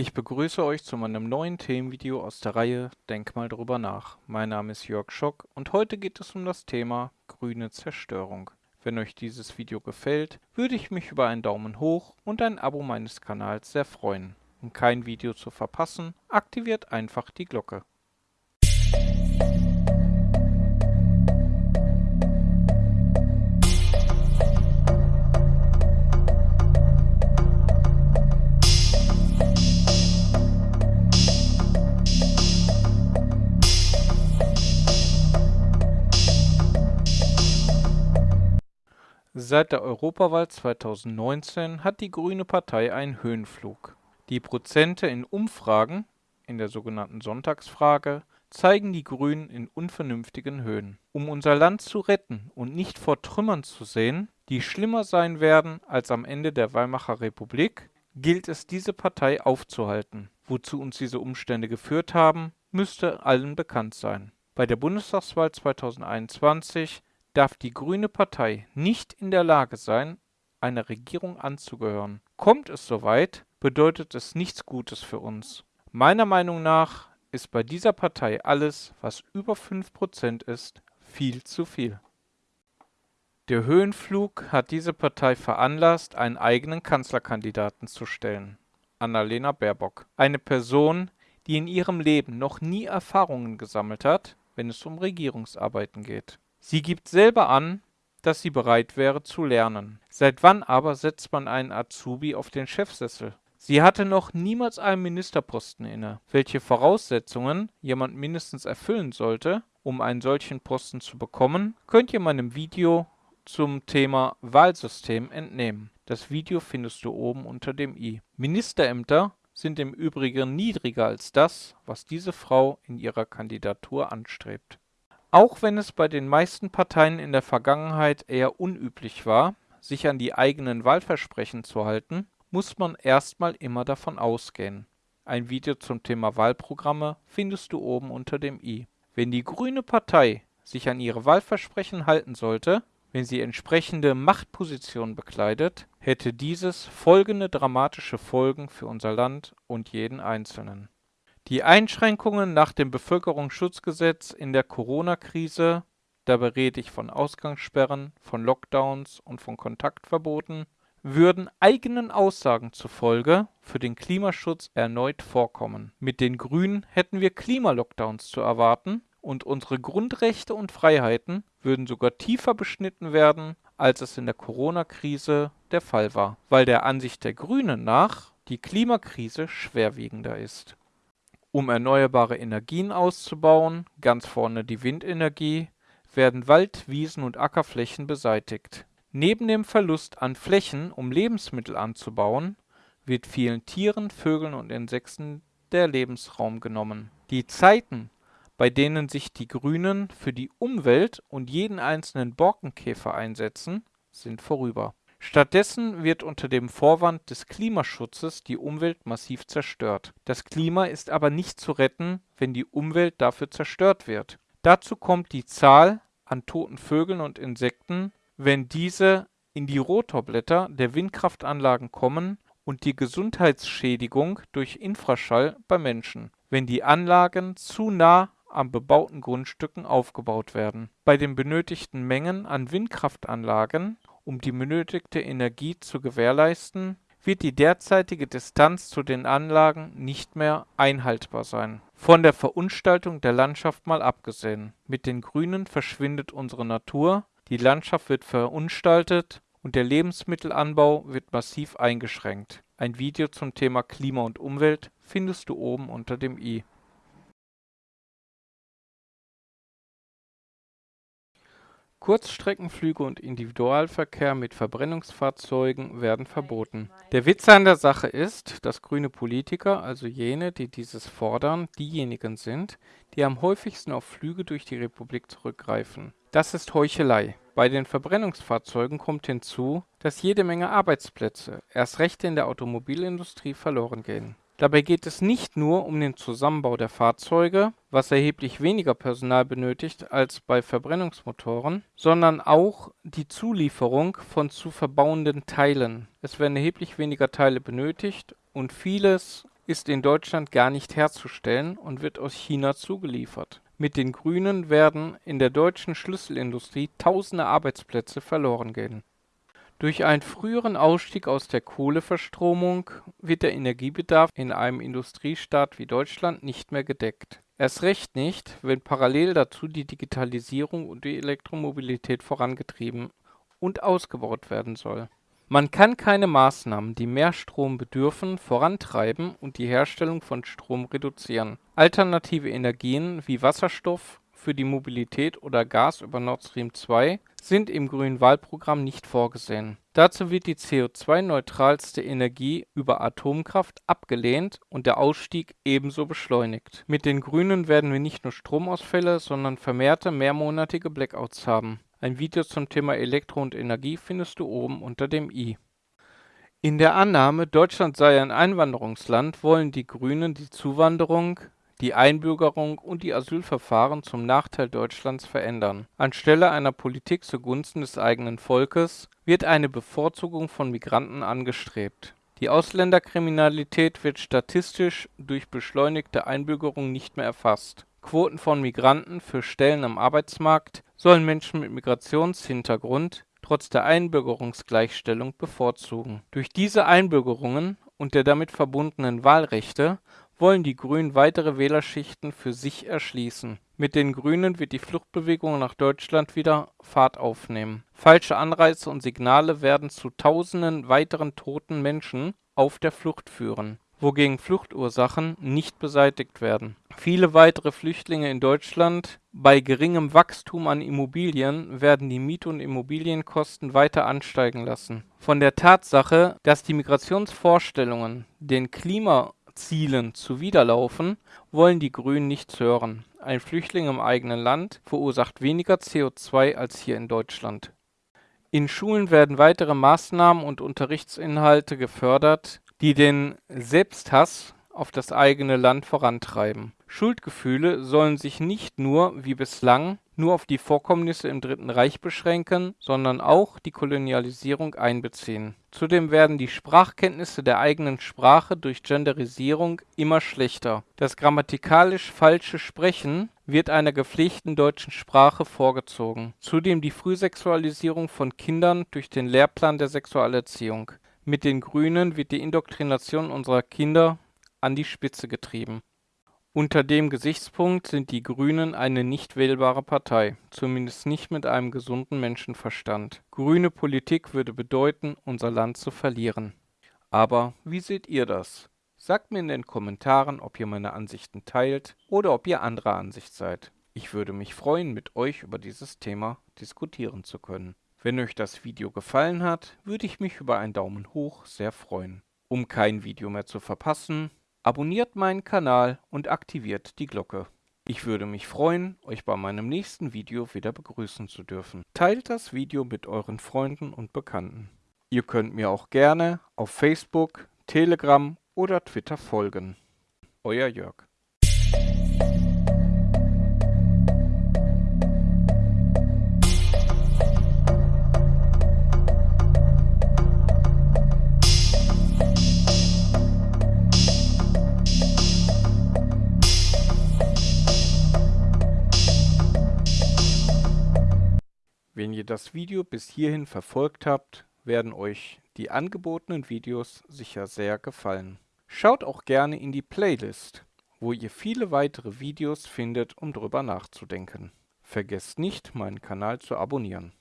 Ich begrüße euch zu meinem neuen Themenvideo aus der Reihe Denk mal drüber nach. Mein Name ist Jörg Schock und heute geht es um das Thema grüne Zerstörung. Wenn euch dieses Video gefällt, würde ich mich über einen Daumen hoch und ein Abo meines Kanals sehr freuen. Um kein Video zu verpassen, aktiviert einfach die Glocke. Seit der Europawahl 2019 hat die Grüne Partei einen Höhenflug. Die Prozente in Umfragen, in der sogenannten Sonntagsfrage, zeigen die Grünen in unvernünftigen Höhen. Um unser Land zu retten und nicht vor Trümmern zu sehen, die schlimmer sein werden als am Ende der Weimarer Republik, gilt es diese Partei aufzuhalten. Wozu uns diese Umstände geführt haben, müsste allen bekannt sein. Bei der Bundestagswahl 2021 darf die Grüne Partei nicht in der Lage sein, einer Regierung anzugehören. Kommt es soweit, bedeutet es nichts Gutes für uns. Meiner Meinung nach ist bei dieser Partei alles, was über 5% ist, viel zu viel. Der Höhenflug hat diese Partei veranlasst, einen eigenen Kanzlerkandidaten zu stellen. Annalena Baerbock. Eine Person, die in ihrem Leben noch nie Erfahrungen gesammelt hat, wenn es um Regierungsarbeiten geht. Sie gibt selber an, dass sie bereit wäre zu lernen. Seit wann aber setzt man einen Azubi auf den Chefsessel? Sie hatte noch niemals einen Ministerposten inne. Welche Voraussetzungen jemand mindestens erfüllen sollte, um einen solchen Posten zu bekommen, könnt ihr meinem Video zum Thema Wahlsystem entnehmen. Das Video findest du oben unter dem i. Ministerämter sind im Übrigen niedriger als das, was diese Frau in ihrer Kandidatur anstrebt. Auch wenn es bei den meisten Parteien in der Vergangenheit eher unüblich war, sich an die eigenen Wahlversprechen zu halten, muss man erstmal immer davon ausgehen. Ein Video zum Thema Wahlprogramme findest du oben unter dem i. Wenn die Grüne Partei sich an ihre Wahlversprechen halten sollte, wenn sie entsprechende Machtpositionen bekleidet, hätte dieses folgende dramatische Folgen für unser Land und jeden Einzelnen. Die Einschränkungen nach dem Bevölkerungsschutzgesetz in der Corona-Krise, dabei rede ich von Ausgangssperren, von Lockdowns und von Kontaktverboten, würden eigenen Aussagen zufolge für den Klimaschutz erneut vorkommen. Mit den Grünen hätten wir Klimalockdowns zu erwarten und unsere Grundrechte und Freiheiten würden sogar tiefer beschnitten werden, als es in der Corona-Krise der Fall war, weil der Ansicht der Grünen nach die Klimakrise schwerwiegender ist um erneuerbare Energien auszubauen, ganz vorne die Windenergie, werden Wald Wiesen und Ackerflächen beseitigt. Neben dem Verlust an Flächen, um Lebensmittel anzubauen, wird vielen Tieren, Vögeln und Insekten der Lebensraum genommen. Die Zeiten, bei denen sich die Grünen für die Umwelt und jeden einzelnen Borkenkäfer einsetzen, sind vorüber Stattdessen wird unter dem Vorwand des Klimaschutzes die Umwelt massiv zerstört. Das Klima ist aber nicht zu retten, wenn die Umwelt dafür zerstört wird. Dazu kommt die Zahl an toten Vögeln und Insekten, wenn diese in die Rotorblätter der Windkraftanlagen kommen und die Gesundheitsschädigung durch Infraschall bei Menschen, wenn die Anlagen zu nah an bebauten Grundstücken aufgebaut werden. Bei den benötigten Mengen an Windkraftanlagen um die benötigte Energie zu gewährleisten, wird die derzeitige Distanz zu den Anlagen nicht mehr einhaltbar sein. Von der Verunstaltung der Landschaft mal abgesehen. Mit den Grünen verschwindet unsere Natur, die Landschaft wird verunstaltet und der Lebensmittelanbau wird massiv eingeschränkt. Ein Video zum Thema Klima und Umwelt findest du oben unter dem i. Kurzstreckenflüge und Individualverkehr mit Verbrennungsfahrzeugen werden verboten. Der Witz an der Sache ist, dass grüne Politiker, also jene, die dieses fordern, diejenigen sind, die am häufigsten auf Flüge durch die Republik zurückgreifen. Das ist Heuchelei. Bei den Verbrennungsfahrzeugen kommt hinzu, dass jede Menge Arbeitsplätze, erst recht in der Automobilindustrie, verloren gehen Dabei geht es nicht nur um den Zusammenbau der Fahrzeuge, was erheblich weniger Personal benötigt als bei Verbrennungsmotoren, sondern auch die Zulieferung von zu verbauenden Teilen. Es werden erheblich weniger Teile benötigt und vieles ist in Deutschland gar nicht herzustellen und wird aus China zugeliefert. Mit den Grünen werden in der deutschen Schlüsselindustrie tausende Arbeitsplätze verloren gehen. Durch einen früheren Ausstieg aus der Kohleverstromung wird der Energiebedarf in einem Industriestaat wie Deutschland nicht mehr gedeckt. Erst recht nicht, wenn parallel dazu die Digitalisierung und die Elektromobilität vorangetrieben und ausgebaut werden soll. Man kann keine Maßnahmen, die mehr Strom bedürfen, vorantreiben und die Herstellung von Strom reduzieren. Alternative Energien wie Wasserstoff für die Mobilität oder Gas über Nord Stream 2 sind im grünen Wahlprogramm nicht vorgesehen. Dazu wird die CO2-neutralste Energie über Atomkraft abgelehnt und der Ausstieg ebenso beschleunigt. Mit den Grünen werden wir nicht nur Stromausfälle, sondern vermehrte mehrmonatige Blackouts haben ein Video zum Thema Elektro und Energie findest du oben unter dem i. In der Annahme, Deutschland sei ein Einwanderungsland, wollen die Grünen die Zuwanderung, die Einbürgerung und die Asylverfahren zum Nachteil Deutschlands verändern. Anstelle einer Politik zugunsten des eigenen Volkes wird eine Bevorzugung von Migranten angestrebt. Die Ausländerkriminalität wird statistisch durch beschleunigte Einbürgerung nicht mehr erfasst. Quoten von Migranten für Stellen am Arbeitsmarkt sollen Menschen mit Migrationshintergrund trotz der Einbürgerungsgleichstellung bevorzugen. Durch diese Einbürgerungen und der damit verbundenen Wahlrechte wollen die Grünen weitere Wählerschichten für sich erschließen. Mit den Grünen wird die Fluchtbewegung nach Deutschland wieder Fahrt aufnehmen. Falsche Anreize und Signale werden zu Tausenden weiteren toten Menschen auf der Flucht führen wogegen Fluchtursachen nicht beseitigt werden. Viele weitere Flüchtlinge in Deutschland Bei geringem Wachstum an Immobilien werden die Miet und Immobilienkosten weiter ansteigen lassen. Von der Tatsache, dass die Migrationsvorstellungen den Klimazielen zuwiderlaufen, wollen die Grünen nichts hören. Ein Flüchtling im eigenen Land verursacht weniger CO2 als hier in Deutschland. In Schulen werden weitere Maßnahmen und Unterrichtsinhalte gefördert die den Selbsthass auf das eigene Land vorantreiben. Schuldgefühle sollen sich nicht nur, wie bislang, nur auf die Vorkommnisse im Dritten Reich beschränken, sondern auch die Kolonialisierung einbeziehen. Zudem werden die Sprachkenntnisse der eigenen Sprache durch Genderisierung immer schlechter. Das grammatikalisch falsche Sprechen wird einer gepflegten deutschen Sprache vorgezogen. Zudem die Frühsexualisierung von Kindern durch den Lehrplan der Sexualerziehung. Mit den Grünen wird die Indoktrination unserer Kinder an die Spitze getrieben. Unter dem Gesichtspunkt sind die Grünen eine nicht wählbare Partei, zumindest nicht mit einem gesunden Menschenverstand. Grüne Politik würde bedeuten, unser Land zu verlieren. Aber wie seht ihr das? Sagt mir in den Kommentaren, ob ihr meine Ansichten teilt oder ob ihr anderer Ansicht seid. Ich würde mich freuen, mit euch über dieses Thema diskutieren zu können. Wenn euch das Video gefallen hat, würde ich mich über einen Daumen hoch sehr freuen. Um kein Video mehr zu verpassen, abonniert meinen Kanal und aktiviert die Glocke. Ich würde mich freuen, euch bei meinem nächsten Video wieder begrüßen zu dürfen. Teilt das Video mit euren Freunden und Bekannten. Ihr könnt mir auch gerne auf Facebook, Telegram oder Twitter folgen. Euer Jörg. Das Video bis hierhin verfolgt habt, werden euch die angebotenen Videos sicher sehr gefallen. Schaut auch gerne in die Playlist, wo ihr viele weitere Videos findet, um drüber nachzudenken. Vergesst nicht, meinen Kanal zu abonnieren.